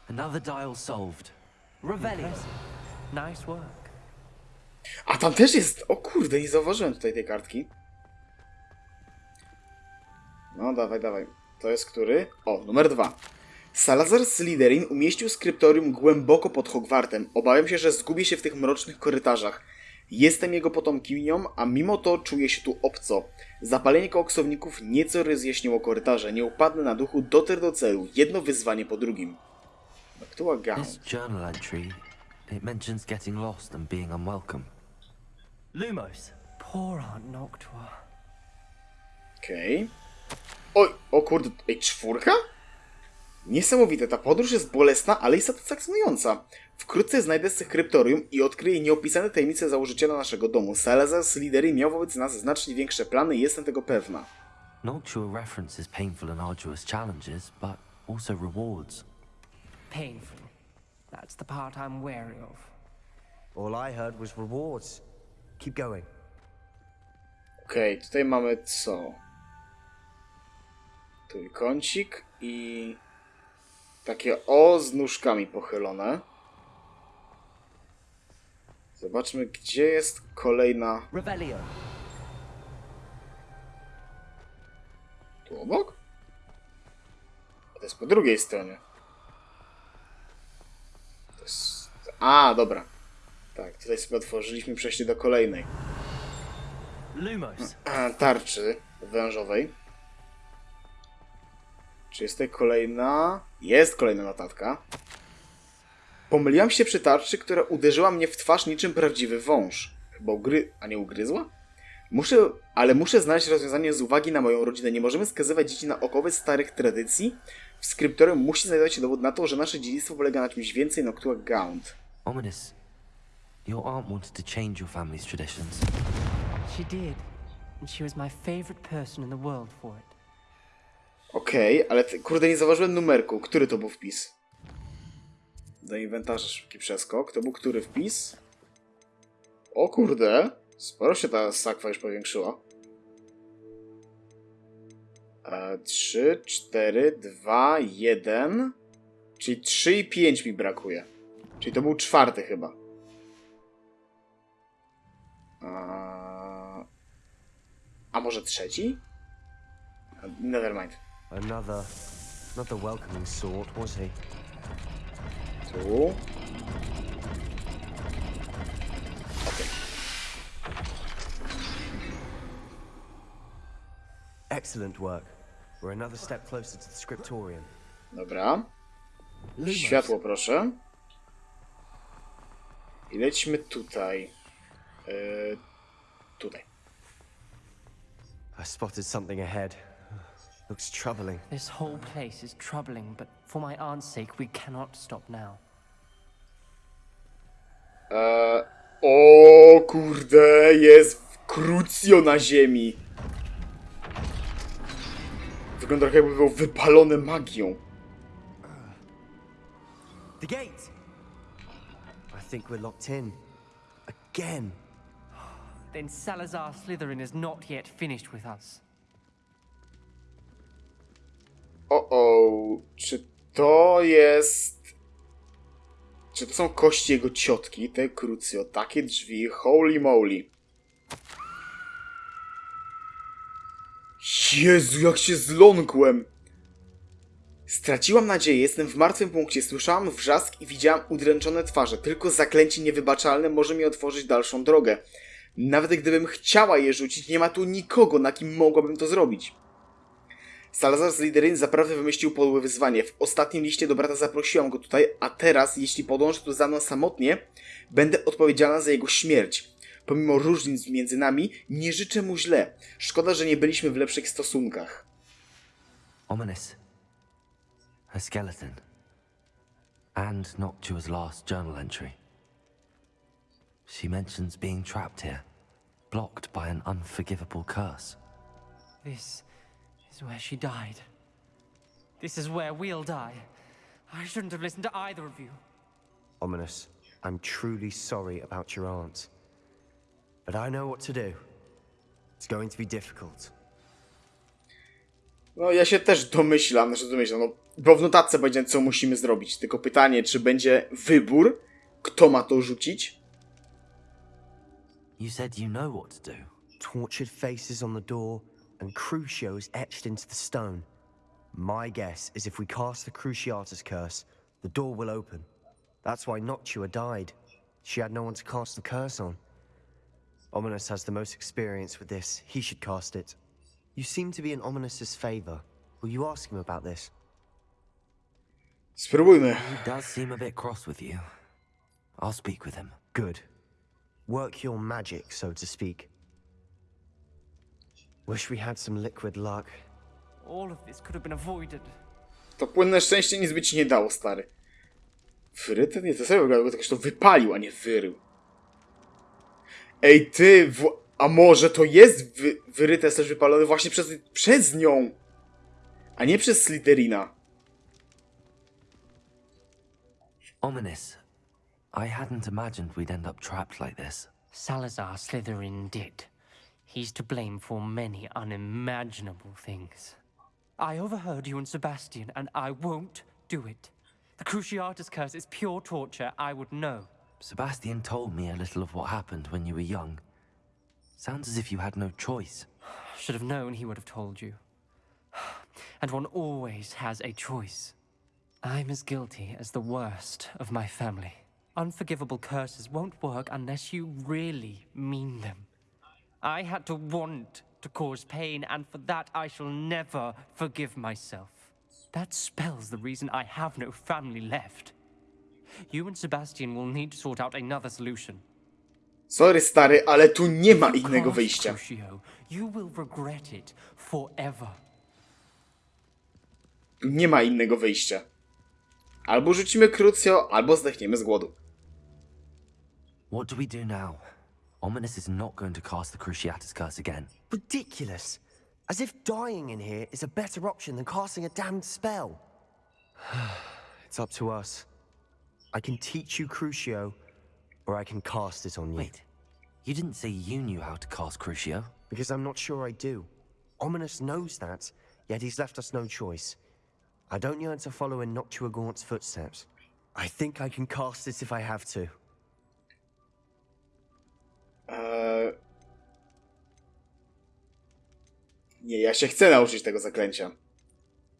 Another dial solved. Revelio. Nice work. A tam też jest... O kurde, nie zauważyłem tutaj tej kartki. No, dawaj, dawaj. To jest który? O, numer dwa. Salazar Slytherin umieścił skryptorium głęboko pod Hogwartem. Obawiam się, że zgubię się w tych mrocznych korytarzach. Jestem jego potomkinią, a mimo to czuję się tu obco. Zapalenie koksowników nieco rozjaśniło korytarze. Nie upadnę na duchu, dotrę do celu. Jedno wyzwanie po drugim. Aktua This Gaunt. It mentions getting lost and being unwelcome. Lumos. Poor Aunt Noctua. Okej. Oj, o kurde, ej, czwórka? Niesamowite, ta podróż jest bolesna, ale jest satysfakcjonująca. Wkrótce znajdę skryptorium i odkryję nieopisane tajemnice założyciela naszego domu. Salazar Slytherin miał wobec nas znacznie większe plany i jestem tego pewna. Noctua references painful and arduous challenges, but also rewards. Painful. That's the part I'm wary of. All I heard was rewards. Keep going. Okej, tutaj mamy co? Trójkącik i takie O z nóżkami pochylone. Zobaczmy, gdzie jest kolejna. Revelio. Tu obok? To jest po drugiej stronie. To jest... A, dobra. Tak, tutaj sobie otworzyliśmy przejście do kolejnej tarczy wężowej. Czy jest tutaj kolejna? Jest kolejna notatka. Pomyliłam się przy tarczy, która uderzyła mnie w twarz niczym prawdziwy wąż. Chyba ugry... a nie ugryzła? Muszę, ale muszę znaleźć rozwiązanie z uwagi na moją rodzinę. Nie możemy skazywać dzieci na okowy starych tradycji. W skryptorium musi znajdować się dowód na to, że nasze dziedzictwo polega na czymś więcej Noctua Gaunt. Ominous. Your aunt wanted to change your family's traditions. She did. And she was my favorite person in the world for it. Okej, ale ty, kurde, nie zauważyłem numerku. Który to był wpis? Do inwentarza szybki przeskok. To był który wpis? O kurde, sporo się ta sakwa już powiększyła. E, 3, 4, 2, 1. Czyli 3 i 5 mi brakuje. Czyli to był czwarty chyba. A, a może trzeci? Nevermind. Another, not the welcoming sort, was he? Tu. Excellent work. We're another step closer to the scriptorium. Dobra. Światło, proszę. I lećmy tutaj. E, tutaj. I spotted something ahead. Looks troubling. This whole place is troubling, but for my aunt's sake, we cannot stop now. E, o kurde, jest krucjo na ziemi. Wygląda trochę jakby był wypalony magią. The gate! I think we're locked in. Again. Then Salazar Slytherin is not yet finished with us. O, o, czy to jest... Czy to są kości jego ciotki, te krucjo, takie drzwi, holy moly. Jezu, jak się zląkłem! Straciłam nadzieję, jestem w martwym punkcie, słyszałam wrzask i widziałam udręczone twarze. Tylko zaklęcie niewybaczalne może mi otworzyć dalszą drogę. Nawet gdybym chciała je rzucić, nie ma tu nikogo, na kim mogłabym to zrobić. Salazar z Lideryn zaprawdę wymyślił podłe wyzwanie. W ostatnim liście do brata zaprosiłam go tutaj, a teraz, jeśli podąży tu za mną samotnie, będę odpowiedzialna za jego śmierć. Pomimo różnic między nami, nie życzę mu źle. Szkoda, że nie byliśmy w lepszych stosunkach. Ominous. A skeleton. And Noctua's last journal entry. She mentions being trapped here, blocked by an unforgivable curse. This is where she died. This is where we'll die. I shouldn't have listened to either of you. Ominous, I'm truly sorry about your aunt. But I know what to do. It's going to be difficult. No, ja się też domyślam, znaczy domyślam, no, bo w notatce będzie, co musimy zrobić. Tylko pytanie, czy będzie wybór, kto ma to rzucić? You said you know what to do. Tortured faces on the door and crucios etched into the stone. My guess is if we cast the Cruciatus curse, the door will open. That's why Noctua died. She had no one to cast the curse on. Ominous has the most experience with this. He should cast it. You seem to be in Ominous's favor. Will you ask him about this? Spróbujmy. He does seem a bit cross with you. I'll speak with him. Good. Work your magic, so to speak. Wish we had some liquid luck. All of this could have been avoided. To płynne szczęście nic by ci nie dało, stary. Wyryte? Nie, to sobie wygląda, bo ktoś to wypalił, a nie wyrył. Ej, ty, w... a może to jest wy... wyryte, też wypalone właśnie przez, przez nią, a nie przez Slytherina. Ominous. I hadn't imagined we'd end up trapped like this. Salazar Slytherin did. He's to blame for many unimaginable things. I overheard you and Sebastian, and I won't do it. The Cruciatus curse is pure torture, I would know. Sebastian told me a little of what happened when you were young. Sounds as if you had no choice. Should have known he would have told you. And one always has a choice. I'm as guilty as the worst of my family. Unforgivable curses won't work unless you really mean them. I had to want to cause pain, and for that I shall never forgive myself. That spells the reason I have no family left. You and Sebastian will need to sort out another solution. Sorry stary, ale tu nie ma innego wyjścia. Nie ma innego wyjścia. Albo rzucimy Crucio, albo zdechniemy z głodu. What do we do now? Ominous is not going to cast the Cruciatus curse again. Ridiculous. As if dying in here is a better option than casting a damned spell. it's up to us. I can teach you Crucio, or I can cast it on you. Wait, you didn't say you knew how to cast Crucio. Because I'm not sure I do. Ominous knows that, yet he's left us no choice. I don't yearn to follow in Noctua Gaunt's footsteps. I think I can cast it if I have to. Eee... Nie, ja się chcę nauczyć tego zaklęcia.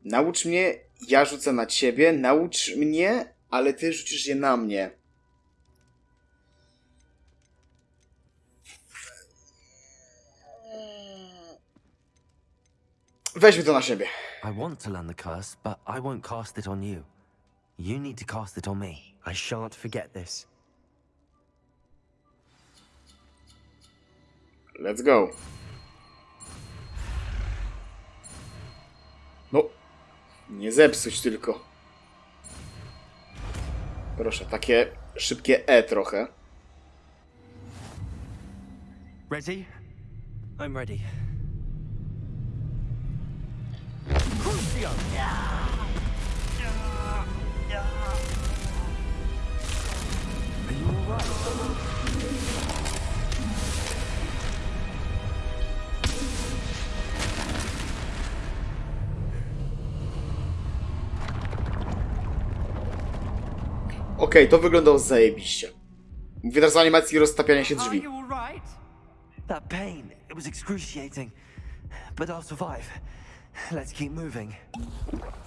Naucz mnie, ja rzucę na ciebie, naucz mnie, ale ty rzucisz je na mnie. Weźmy to na siebie. I want to learn the curse, but I won't cast it on you. You need to cast it on me. I shan't forget this. Let's go. No, nie zepsuć tylko. Proszę, takie szybkie E trochę. Ready? I'm ready. Okej, to wyglądało zajebiście. Teraz o animacji roztapiania się drzwi. That pain, it was excruciating. But I'll survive. Let's keep moving.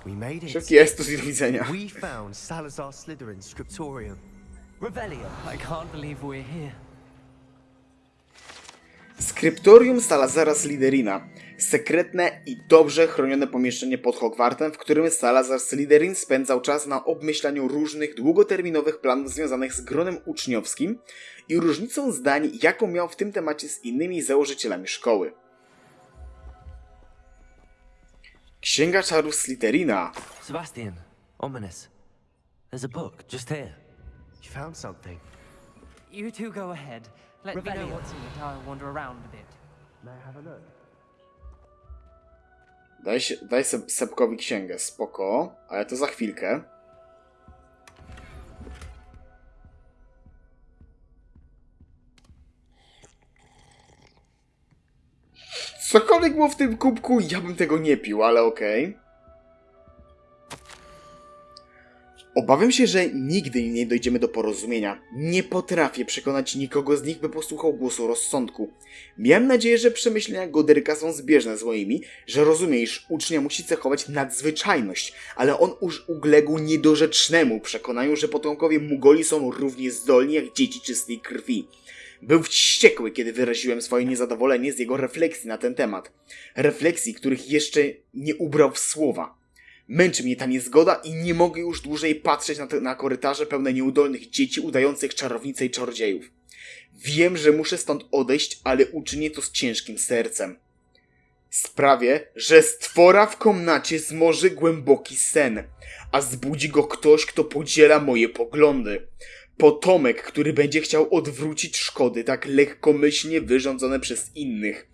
We made it. Szybki estus i do widzenia. We found Salazar Slytherin's scriptorium. Revelio. I can't believe we're here. Skryptorium Salazara Slytherina. Sekretne i dobrze chronione pomieszczenie pod Hogwartem, w którym Salazar Slytherin spędzał czas na obmyślaniu różnych długoterminowych planów związanych z gronem uczniowskim i różnicą zdań, jaką miał w tym temacie z innymi założycielami szkoły. Księga czarów Slytherina. Sebastian, Ominous. There's a book just here. You found something. You two go ahead. Let me know what's in it. I'll wander around a bit. May I have a look? Daj, się, daj Seb, Sebkowi księgę, spoko, ale to za chwilkę. Cokolwiek było w tym kubku, ja bym tego nie pił, ale okej. Obawiam się, że nigdy nie dojdziemy do porozumienia. Nie potrafię przekonać nikogo z nich, by posłuchał głosu rozsądku. Miałem nadzieję, że przemyślenia Goderyka są zbieżne z moimi, że rozumie, iż ucznia musi cechować nadzwyczajność, ale on już uległ niedorzecznemu przekonaniu, że potomkowie Mugoli są równie zdolni jak dzieci czystej krwi. Był wściekły, kiedy wyraziłem swoje niezadowolenie z jego refleksji na ten temat. Refleksji, których jeszcze nie ubrał w słowa. Męczy mnie ta niezgoda i nie mogę już dłużej patrzeć na, te, na korytarze pełne nieudolnych dzieci udających czarownice i czarodziejów. Wiem, że muszę stąd odejść, ale uczynię to z ciężkim sercem. Sprawię, że stwora w komnacie zmoży głęboki sen, a zbudzi go ktoś, kto podziela moje poglądy. Potomek, który będzie chciał odwrócić szkody tak lekkomyślnie wyrządzone przez innych.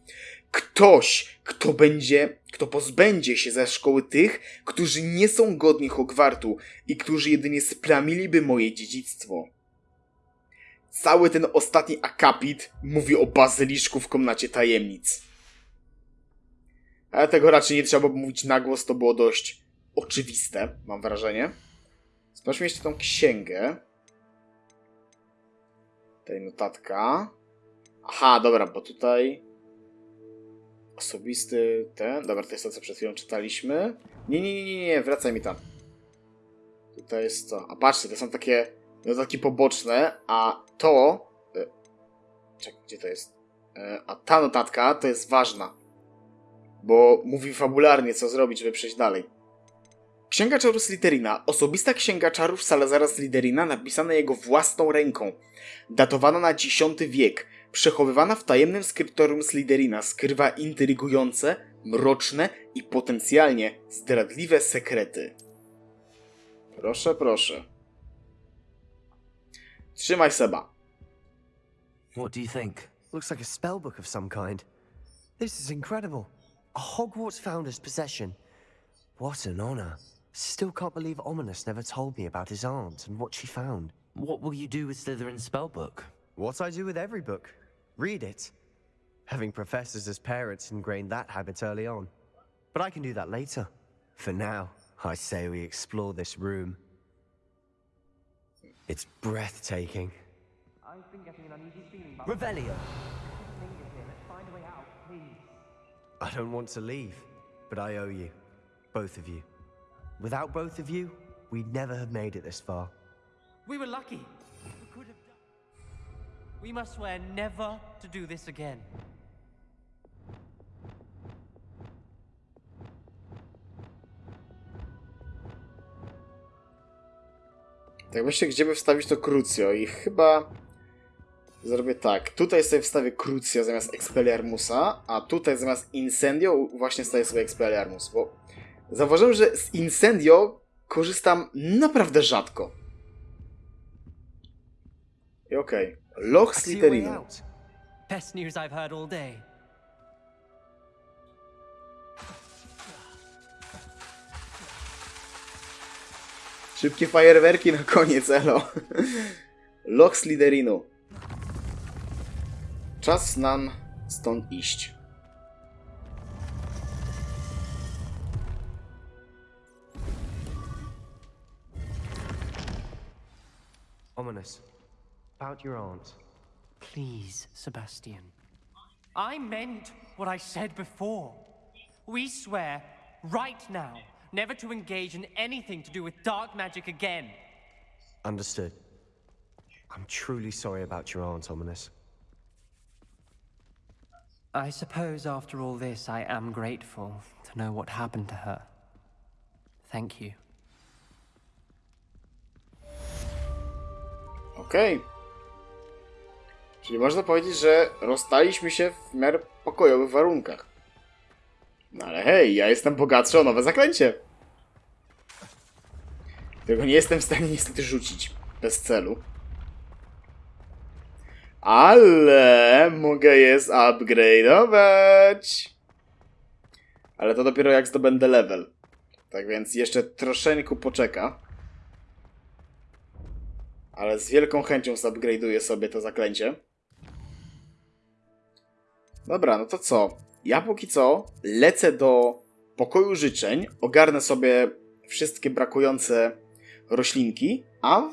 Ktoś, kto będzie, kto pozbędzie się ze szkoły tych, którzy nie są godni Hogwartu i którzy jedynie splamiliby moje dziedzictwo. Cały ten ostatni akapit mówi o bazyliszku w komnacie tajemnic. Ale tego raczej nie trzeba mówić na głos, to było dość oczywiste, mam wrażenie. Sprawdźmy jeszcze tą księgę. Tutaj notatka. Aha, dobra, bo tutaj osobisty ten. Dobra, to jest to, co przed chwilą czytaliśmy. Nie, nie, nie, nie, nie, wracaj mi tam. Tutaj jest to. A patrzcie, to są takie dodatki poboczne, a to... e, Czekaj, gdzie to jest? E, A ta notatka to jest ważna, bo mówi fabularnie, co zrobić, żeby przejść dalej. Księga czarów Slytherina. Osobista księga czarów Salazara Slytherina napisana jego własną ręką. Datowana na X wiek. Przechowywana w tajemnym skryptorium Slytherina skrywa intrygujące, mroczne i potencjalnie zdradliwe sekrety. Proszę, proszę. Trzymaj Seba. What do you think? Looks like a spellbook of some kind. This is incredible. A Hogwarts founder's possession. What an honor. Still can't believe Ominous never told me about his aunt and what she found. What will you do with Slytherin's spellbook? What I do with every book. Read it. Having professors as parents ingrained that habit early on. But I can do that later. For now, I say we explore this room. It's breathtaking. I've been getting an uneasy feeling about Revelio. Let's find a way out, please. I don't want to leave, but I owe you. Both of you. Without both of you, we'd never have made it this far. We were lucky. We must swear never to do this again. Tak myślę, gdzie by wstawić to Crucio i chyba zrobię tak. Tutaj sobie wstawię Crucio zamiast Expelliarmusa, a tutaj zamiast Incendio właśnie staję sobie Expelliarmus, bo zauważyłem, że z Incendio korzystam naprawdę rzadko. I okej. Loch I see a way Slytherinu. out. Best news I've heard all day. Szybkie fajerwerki na koniec, elo. Loch Slytherinu. Czas nam stąd iść. Ominous. About your aunt. Please, Sebastian. I meant what I said before. We swear, right now, never to engage in anything to do with dark magic again. Understood. I'm truly sorry about your aunt, Ominous. I suppose after all this, I am grateful to know what happened to her. Thank you. Okej. Czyli można powiedzieć, że rozstaliśmy się w miarę pokojowych warunkach. No ale hej, ja jestem bogatszy o nowe zaklęcie. Tego nie jestem w stanie niestety rzucić. Bez celu. Ale mogę je upgrade'ować. Ale to dopiero jak zdobędę level. Tak więc jeszcze troszeczkę poczeka. Ale z wielką chęcią zupgrade'uję sobie to zaklęcie. Dobra, no to co? Ja póki co lecę do pokoju życzeń, ogarnę sobie wszystkie brakujące roślinki, a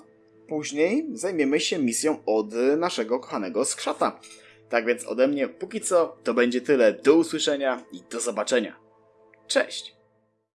później zajmiemy się misją od naszego kochanego skrzata. Tak więc ode mnie póki co to będzie tyle. Do usłyszenia i do zobaczenia. Cześć!